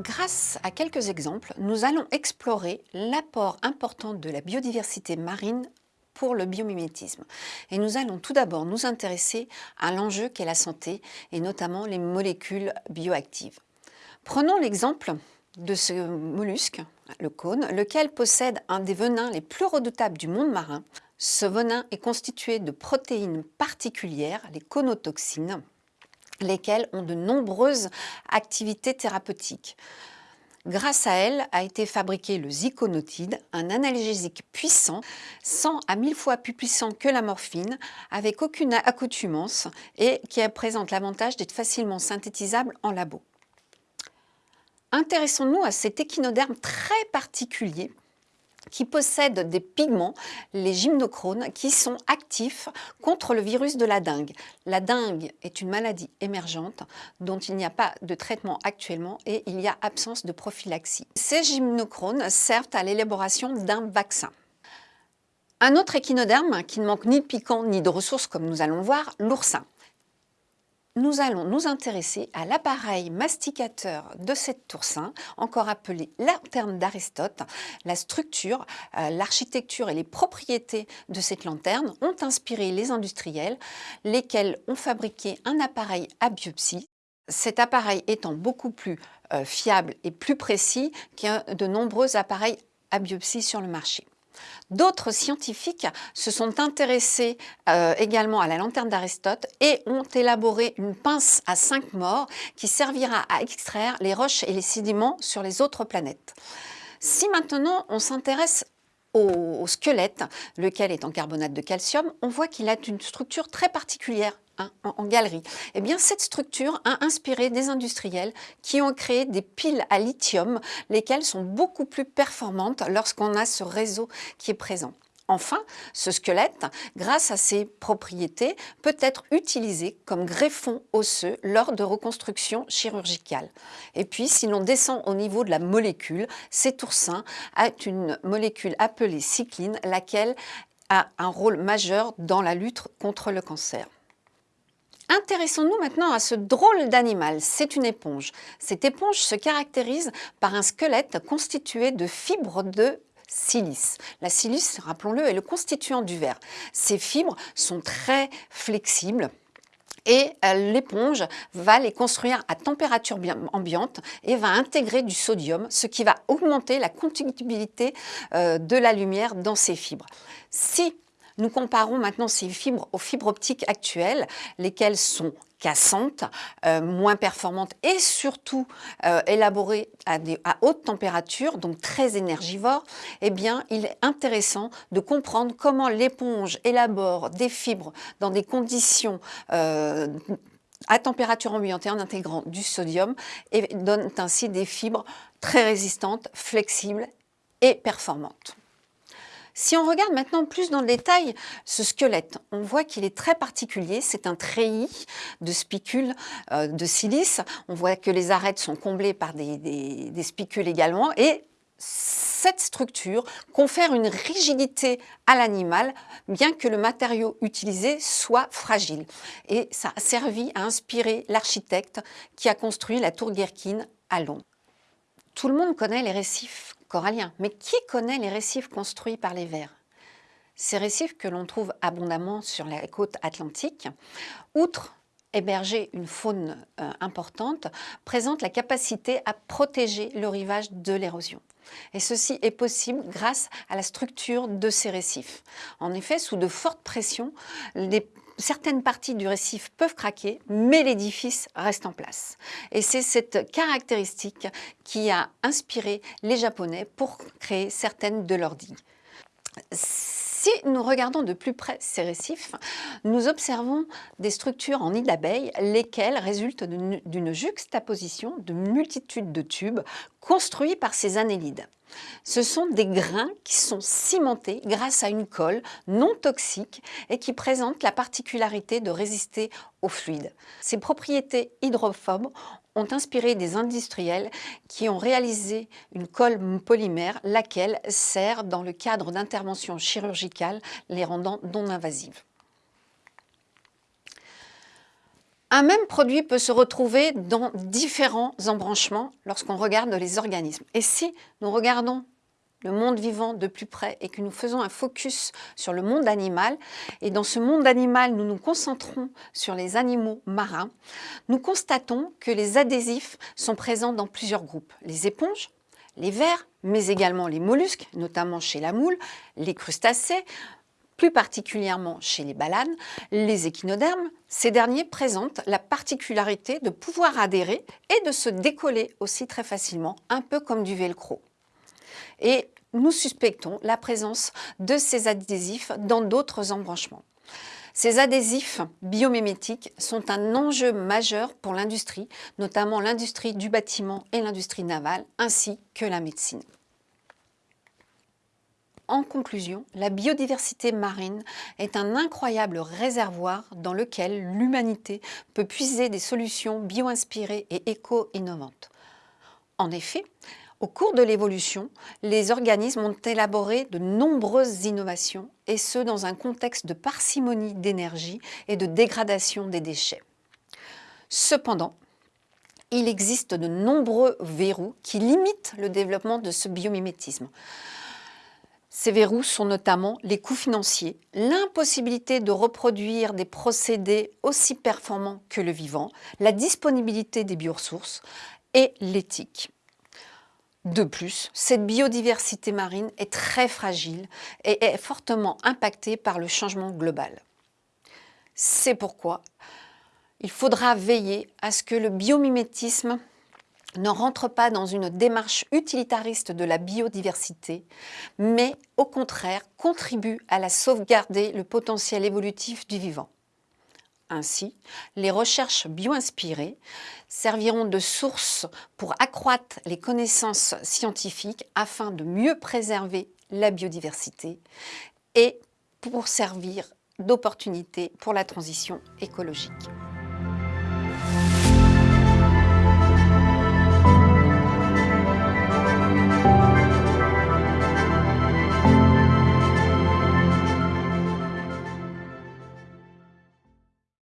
Grâce à quelques exemples, nous allons explorer l'apport important de la biodiversité marine pour le biomimétisme. Et nous allons tout d'abord nous intéresser à l'enjeu qu'est la santé et notamment les molécules bioactives. Prenons l'exemple de ce mollusque, le cône, lequel possède un des venins les plus redoutables du monde marin. Ce venin est constitué de protéines particulières, les conotoxines, lesquelles ont de nombreuses activités thérapeutiques. Grâce à elle a été fabriqué le ziconotide, un analgésique puissant, 100 à 1000 fois plus puissant que la morphine, avec aucune accoutumance et qui présente l'avantage d'être facilement synthétisable en labo. Intéressons-nous à cet échinoderme très particulier qui possèdent des pigments, les gymnochrones, qui sont actifs contre le virus de la dengue. La dengue est une maladie émergente dont il n'y a pas de traitement actuellement et il y a absence de prophylaxie. Ces gymnochrones servent à l'élaboration d'un vaccin. Un autre échinoderme qui ne manque ni de piquant ni de ressources comme nous allons voir, l'oursin nous allons nous intéresser à l'appareil masticateur de cette toursin, encore appelé lanterne d'Aristote. La structure, euh, l'architecture et les propriétés de cette lanterne ont inspiré les industriels, lesquels ont fabriqué un appareil à biopsie. Cet appareil étant beaucoup plus euh, fiable et plus précis que de nombreux appareils à biopsie sur le marché. D'autres scientifiques se sont intéressés euh, également à la lanterne d'Aristote et ont élaboré une pince à cinq morts qui servira à extraire les roches et les sédiments sur les autres planètes. Si maintenant on s'intéresse au, squelette, lequel est en carbonate de calcium, on voit qu'il a une structure très particulière Hein, en, galerie. Eh bien, cette structure a inspiré des industriels qui ont créé des piles à lithium, lesquelles sont beaucoup plus performantes lorsqu'on a ce réseau qui est présent. Enfin, ce squelette, grâce à ses propriétés, peut être utilisé comme greffon osseux lors de reconstruction chirurgicale. Et puis, si l'on descend au niveau de la molécule, cet oursin a une molécule appelée cycline, laquelle a un rôle majeur dans la lutte contre le cancer. Intéressons-nous maintenant à ce drôle d'animal, c'est une éponge. Cette éponge se caractérise par un squelette constitué de fibres de silice. La silice, rappelons-le, est le constituant du verre. Ces fibres sont très flexibles, et euh, l'éponge va les construire à température ambiante et va intégrer du sodium, ce qui va augmenter la conductibilité euh, de la lumière dans ces fibres. Si nous comparons maintenant ces fibres aux fibres optiques actuelles, lesquelles sont cassantes, euh, moins performantes et surtout euh, élaborées à, haute température, donc très énergivores, eh bien, il est intéressant de comprendre comment l'éponge élabore des fibres dans des conditions euh, à température ambiante et en intégrant du sodium et donne ainsi des fibres très résistantes, flexibles et performantes. Si on regarde maintenant plus dans le détail ce squelette, on voit qu'il est très particulier. C'est un treillis de spicules euh, de silice. On voit que les arêtes sont comblées par des, spicules également. Et cette structure confère une rigidité à l'animal, bien que le matériau utilisé soit fragile. Et ça a servi à inspirer l'architecte qui a construit la tour Guerquine à Londres. Tout le monde connaît les récifs coralliens, mais qui connaît les récifs construits par les vers Ces récifs que l'on trouve abondamment sur la côte atlantique, outre héberger une faune euh, importante, présentent la capacité à protéger le rivage de l'érosion. Et ceci est possible grâce à la structure de ces récifs. En effet, sous de fortes pressions, les certaines parties du récif peuvent craquer, mais l'édifice reste en place. Et c'est cette caractéristique qui a inspiré les Japonais pour créer certaines de leurs digues. Si nous regardons de plus près ces récifs, nous observons des structures en nid d'abeilles, lesquelles résultent d'une juxtaposition de multitudes de tubes construits par ces annélides. Ce sont des grains qui sont cimentés grâce à une colle non toxique et qui présentent la particularité de résister au fluide. Ces propriétés hydrophobes ont inspiré des industriels qui ont réalisé une colle polymère, laquelle sert dans le cadre d'interventions chirurgicales, les rendant non invasives. Un même produit peut se retrouver dans différents embranchements lorsqu'on regarde les organismes. Et si nous regardons le monde vivant de plus près et que nous faisons un focus sur le monde animal, et dans ce monde animal, nous nous concentrons sur les animaux marins, nous constatons que les adhésifs sont présents dans plusieurs groupes. Les éponges, les vers, mais également les mollusques, notamment chez la moule, les crustacés, plus particulièrement chez les balanes, les échinodermes, ces derniers présentent la particularité de pouvoir adhérer et de se décoller aussi très facilement, un peu comme du velcro. Et nous suspectons la présence de ces adhésifs dans d'autres embranchements. Ces adhésifs biomimétiques sont un enjeu majeur pour l'industrie, notamment l'industrie du bâtiment et l'industrie navale, ainsi que la médecine. En conclusion, la biodiversité marine est un incroyable réservoir dans lequel l'humanité peut puiser des solutions bio-inspirées et éco-innovantes. En effet, au cours de l'évolution, les organismes ont élaboré de nombreuses innovations, et ce dans un contexte de parcimonie d'énergie et de dégradation des déchets. Cependant, il existe de nombreux verrous qui limitent le développement de ce biomimétisme. Ces verrous sont notamment les coûts financiers, l'impossibilité de reproduire des procédés aussi performants que le vivant, la disponibilité des bioressources et l'éthique. De plus, cette biodiversité marine est très fragile et est fortement impactée par le changement global. C'est pourquoi il faudra veiller à ce que le biomimétisme ne rentre pas dans une démarche utilitariste de la biodiversité, mais au contraire contribue à la sauvegarder le potentiel évolutif du vivant. Ainsi, les recherches bio-inspirées serviront de source pour accroître les connaissances scientifiques afin de mieux préserver la biodiversité et pour servir d'opportunité pour la transition écologique.